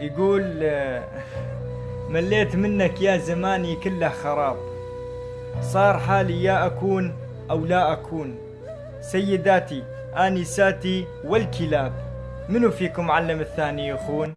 يقول آه، مليت منك يا زماني كله خراب. صار حالي يا أكون أو لا أكون. سيداتي آنساتي والكلاب. منو فيكم علم الثاني يخون؟